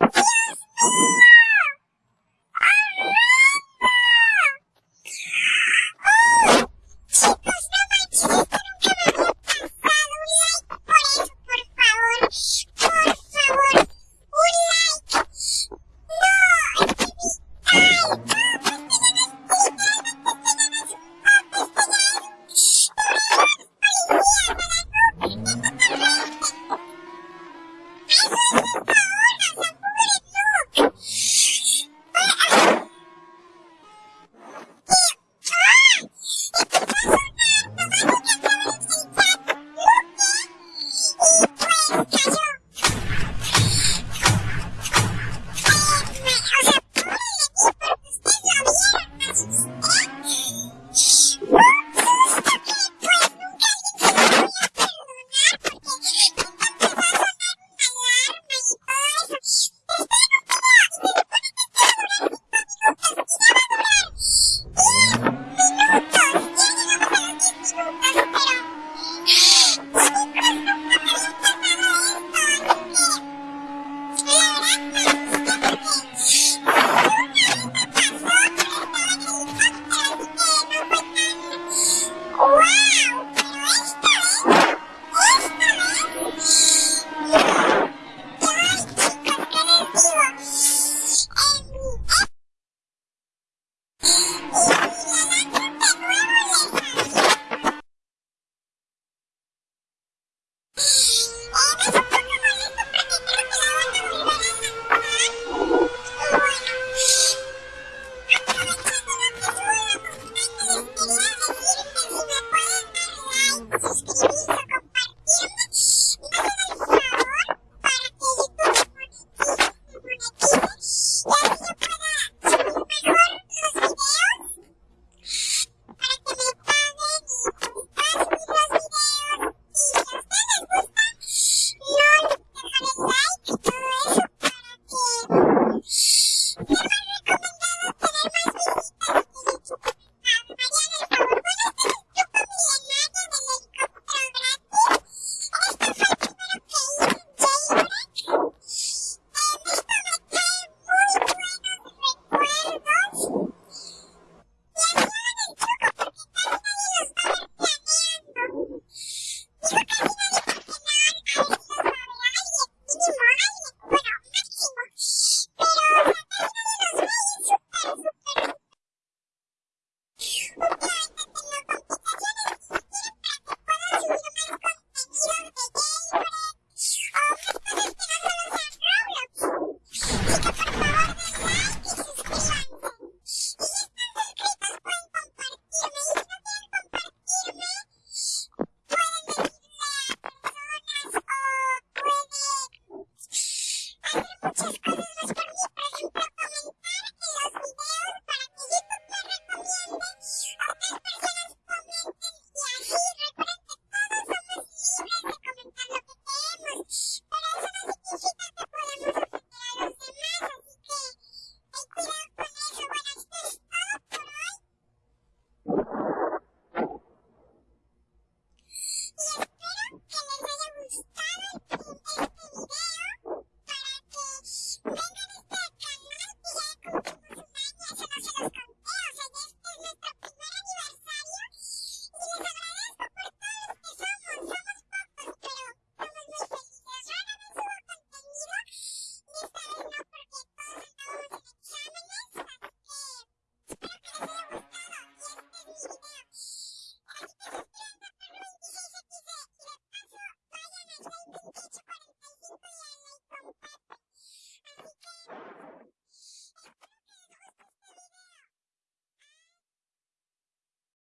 you